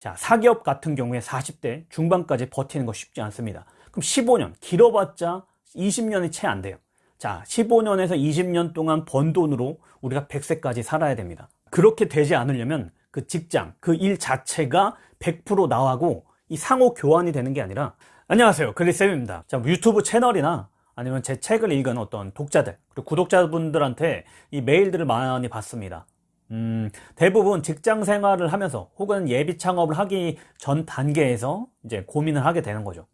자, 사기업 같은 경우에 40대 중반까지 버티는 거 쉽지 않습니다. 그럼 15년, 길어봤자 20년이 채 안 돼요. 자, 15년에서 20년 동안 번 돈으로 우리가 100세까지 살아야 됩니다. 그렇게 되지 않으려면 그 직장, 그 일 자체가 100% 나하고 이 상호 교환이 되는 게 아니라 안녕하세요. 글리쌤입니다. 자, 유튜브 채널이나 아니면 제 책을 읽은 어떤 독자들, 그리고 구독자분들한테 이 메일들을 많이 받습니다. 음, 대부분 직장 생활을 하면서 혹은 예비 창업을 하기 전 단계에서 이제 고민을 하게 되는 거죠.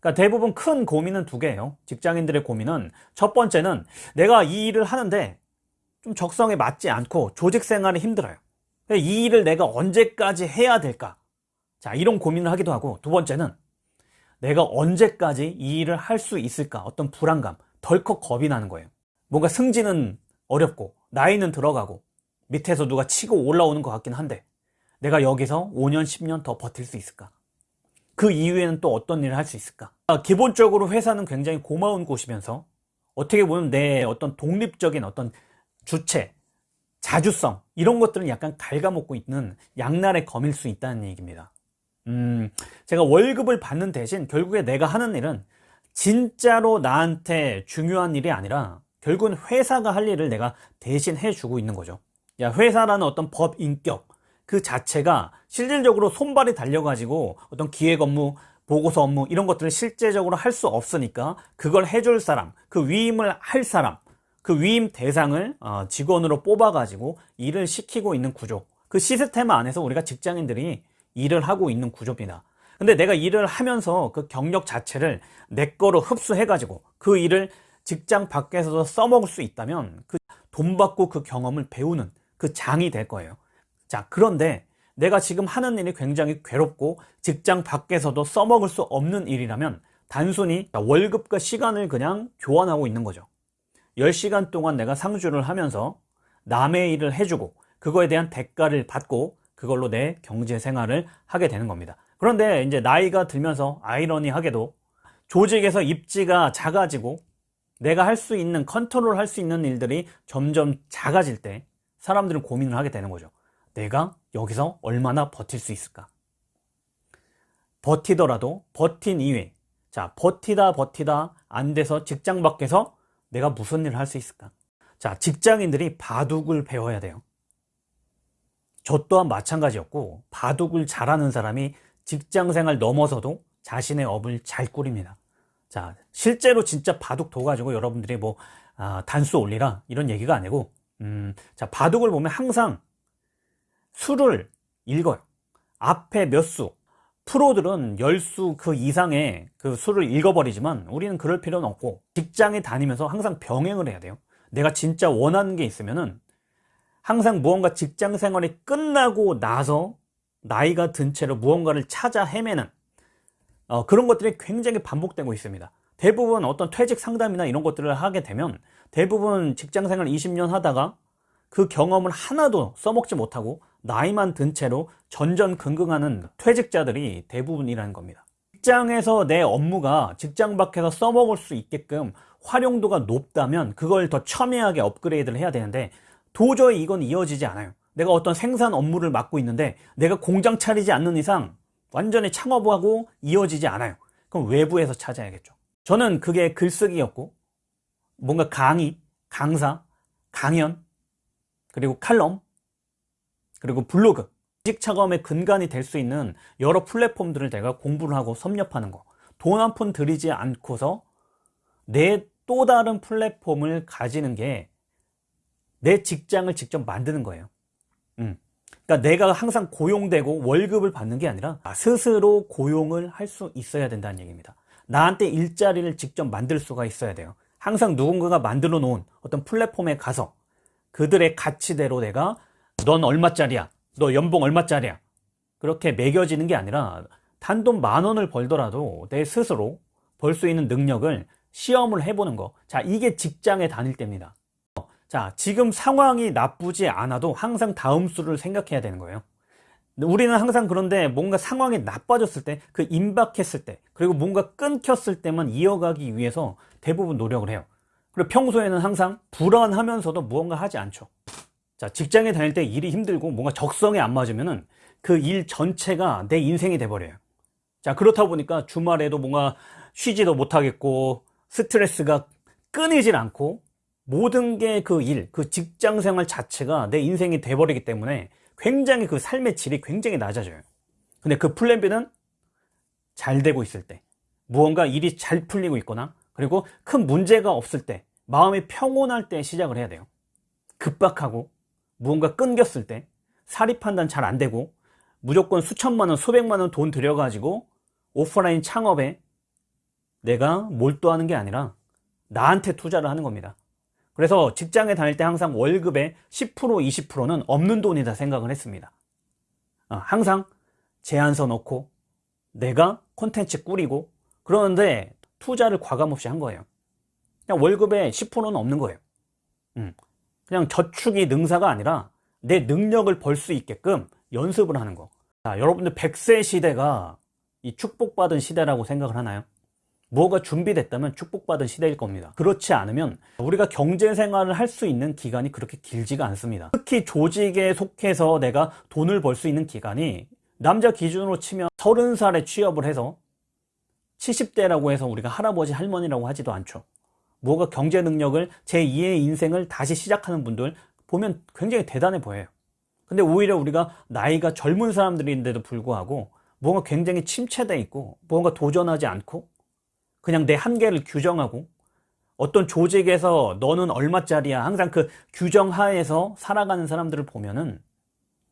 그러니까 대부분 큰 고민은 두 개예요. 직장인들의 고민은 첫 번째는 내가 이 일을 하는데 좀 적성에 맞지 않고 조직 생활이 힘들어요. 이 일을 내가 언제까지 해야 될까? 자, 이런 고민을 하기도 하고 두 번째는 내가 언제까지 이 일을 할 수 있을까? 어떤 불안감, 덜컥 겁이 나는 거예요. 뭔가 승진은 어렵고 나이는 들어가고 밑에서 누가 치고 올라오는 것 같긴 한데 내가 여기서 5년, 10년 더 버틸 수 있을까? 그 이후에는 또 어떤 일을 할 수 있을까? 아, 기본적으로 회사는 굉장히 고마운 곳이면서 어떻게 보면 내 어떤 독립적인 어떤 주체, 자주성 이런 것들은 약간 갉아먹고 있는 양날의 검일 수 있다는 얘기입니다. 음, 제가 월급을 받는 대신 결국에 내가 하는 일은 진짜로 나한테 중요한 일이 아니라 결국은 회사가 할 일을 내가 대신 해주고 있는 거죠. 야, 회사라는 어떤 법 인격 그 자체가 실질적으로 손발이 달려가지고 어떤 기획 업무, 보고서 업무 이런 것들을 실제적으로 할 수 없으니까 그걸 해줄 사람, 그 위임을 할 사람, 그 위임 대상을 어, 직원으로 뽑아 가지고 일을 시키고 있는 구조. 그 시스템 안에서 우리가 직장인들이 일을 하고 있는 구조입니다. 근데 내가 일을 하면서 그 경력 자체를 내 거로 흡수해 가지고 그 일을 직장 밖에서도 써먹을 수 있다면 그 돈 받고 그 경험을 배우는 그 장이 될 거예요. 자, 그런데 내가 지금 하는 일이 굉장히 괴롭고 직장 밖에서도 써먹을 수 없는 일이라면 단순히 월급과 시간을 그냥 교환하고 있는 거죠. 10시간 동안 내가 상주를 하면서 남의 일을 해주고 그거에 대한 대가를 받고 그걸로 내 경제 생활을 하게 되는 겁니다. 그런데 이제 나이가 들면서 아이러니하게도 조직에서 입지가 작아지고 내가 할 수 있는 컨트롤 할 수 있는 일들이 점점 작아질 때 사람들은 고민을 하게 되는 거죠. 내가 여기서 얼마나 버틸 수 있을까? 버티더라도 버틴 이후에 자 버티다 버티다 안 돼서 직장 밖에서 내가 무슨 일을 할 수 있을까? 자 직장인들이 바둑을 배워야 돼요. 저 또한 마찬가지였고 바둑을 잘하는 사람이 직장생활 넘어서도 자신의 업을 잘 꾸립니다. 자 실제로 진짜 바둑 둬가지고 여러분들이 뭐 아, 단수 올리라 이런 얘기가 아니고 음, 자 바둑을 보면 항상 수를 읽어요. 앞에 몇 수, 프로들은 열수그 이상의 그 수를 읽어버리지만 우리는 그럴 필요는 없고 직장에 다니면서 항상 병행을 해야 돼요. 내가 진짜 원하는 게 있으면은 항상 무언가 직장 생활이 끝나고 나서 나이가 든 채로 무언가를 찾아 헤매는 어, 그런 것들이 굉장히 반복되고 있습니다. 대부분 어떤 퇴직 상담이나 이런 것들을 하게 되면 대부분 직장 생활 20년 하다가 그 경험을 하나도 써먹지 못하고 나이만 든 채로 전전긍긍하는 퇴직자들이 대부분이라는 겁니다. 직장에서 내 업무가 직장 밖에서 써먹을 수 있게끔 활용도가 높다면 그걸 더 첨예하게 업그레이드를 해야 되는데 도저히 이건 이어지지 않아요. 내가 어떤 생산 업무를 맡고 있는데 내가 공장 차리지 않는 이상 완전히 창업하고 이어지지 않아요. 그럼 외부에서 찾아야겠죠. 저는 그게 글쓰기였고 뭔가 강의, 강사, 강연, 그리고 칼럼, 그리고 블로그, 직 차감의 근간이 될 수 있는 여러 플랫폼들을 내가 공부를 하고 섭렵하는 거. 돈 한 푼 들이지 않고서 내 또 다른 플랫폼을 가지는 게 내 직장을 직접 만드는 거예요. 음. 그러니까 내가 항상 고용되고 월급을 받는 게 아니라 스스로 고용을 할 수 있어야 된다는 얘기입니다. 나한테 일자리를 직접 만들 수가 있어야 돼요. 항상 누군가가 만들어 놓은 어떤 플랫폼에 가서 그들의 가치대로 내가 넌 얼마짜리야? 너 연봉 얼마짜리야? 그렇게 매겨지는 게 아니라 단돈 만 원을 벌더라도 내 스스로 벌 수 있는 능력을 시험을 해보는 거. 자, 이게 직장에 다닐 때입니다. 자, 지금 상황이 나쁘지 않아도 항상 다음 수를 생각해야 되는 거예요. 우리는 항상 그런데 뭔가 상황이 나빠졌을 때, 그 임박했을 때, 그리고 뭔가 끊겼을 때만 이어가기 위해서 대부분 노력을 해요. 그리고 평소에는 항상 불안하면서도 무언가 하지 않죠. 자, 직장에 다닐 때 일이 힘들고 뭔가 적성에 안 맞으면은 그일 전체가 내 인생이 돼버려요. 자, 그렇다 보니까 주말에도 뭔가 쉬지도 못하겠고, 스트레스가 끊이질 않고, 모든 게 그 일, 그 직장 생활 자체가 내 인생이 돼버리기 때문에 굉장히 그 삶의 질이 굉장히 낮아져요. 근데 그 플랜 B는 잘 되고 있을 때, 무언가 일이 잘 풀리고 있거나, 그리고 큰 문제가 없을 때, 마음이 평온할 때 시작을 해야 돼요. 급박하고, 무언가 끊겼을 때, 사리 판단 잘 안 되고, 무조건 수천만 원, 수백만 원 돈 들여가지고, 오프라인 창업에 내가 몰두하는 게 아니라, 나한테 투자를 하는 겁니다. 그래서 직장에 다닐 때 항상 월급의 10% 20%는 없는 돈이다 생각을 했습니다. 어, 항상 제안서 넣고 내가 콘텐츠 꾸리고 그러는데 투자를 과감없이 한 거예요. 그냥 월급의 10%는 없는 거예요. 음, 그냥 저축이 능사가 아니라 내 능력을 벌 수 있게끔 연습을 하는 거. 자, 여러분들 100세 시대가 이 축복받은 시대라고 생각을 하나요? 뭐가 준비됐다면 축복받은 시대일 겁니다. 그렇지 않으면 우리가 경제 생활을 할 수 있는 기간이 그렇게 길지가 않습니다. 특히 조직에 속해서 내가 돈을 벌 수 있는 기간이 남자 기준으로 치면 30살에 취업을 해서 70대라고 해서 우리가 할아버지 할머니라고 하지도 않죠. 뭐가 경제 능력을 제2의 인생을 다시 시작하는 분들 보면 굉장히 대단해 보여요. 근데 오히려 우리가 나이가 젊은 사람들인데도 불구하고 뭔가 굉장히 침체돼 있고 뭔가 도전하지 않고 그냥 내 한계를 규정하고 어떤 조직에서 너는 얼마짜리야 항상 그 규정 하에서 살아가는 사람들을 보면은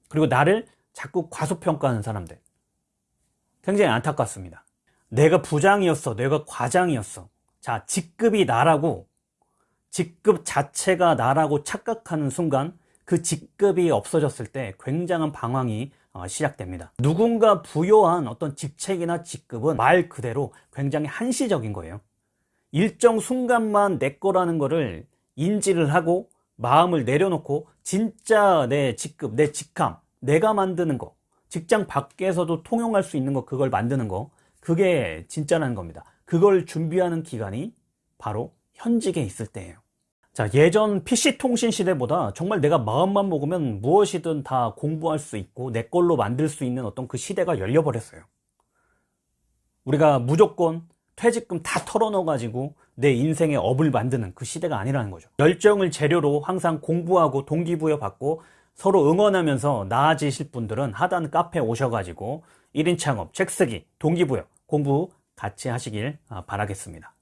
그리고 나를 자꾸 과소평가하는 사람들 굉장히 안타깝습니다. 내가 부장이었어. 내가 과장이었어. 자, 직급이 나라고 직급 자체가 나라고 착각하는 순간 그 직급이 없어졌을 때 굉장한 방황이 어, 시작됩니다. 누군가 부여한 어떤 직책이나 직급은 말 그대로 굉장히 한시적인 거예요. 일정 순간만 내 거라는 거를 인지를 하고 마음을 내려놓고 진짜 내 직급, 내 직함, 내가 만드는 거, 직장 밖에서도 통용할 수 있는 거, 그걸 만드는 거, 그게 진짜라는 겁니다. 그걸 준비하는 기간이 바로 현직에 있을 때예요. 자, 예전 PC통신 시대보다 정말 내가 마음만 먹으면 무엇이든 다 공부할 수 있고 내 걸로 만들 수 있는 어떤 그 시대가 열려버렸어요. 우리가 무조건 퇴직금 다 털어넣어 가지고 내 인생의 업을 만드는 그 시대가 아니라는 거죠. 열정을 재료로 항상 공부하고 동기부여 받고 서로 응원하면서 나아지실 분들은 하단 카페 오셔가지고 1인 창업, 책 쓰기, 동기부여, 공부 같이 하시길 바라겠습니다.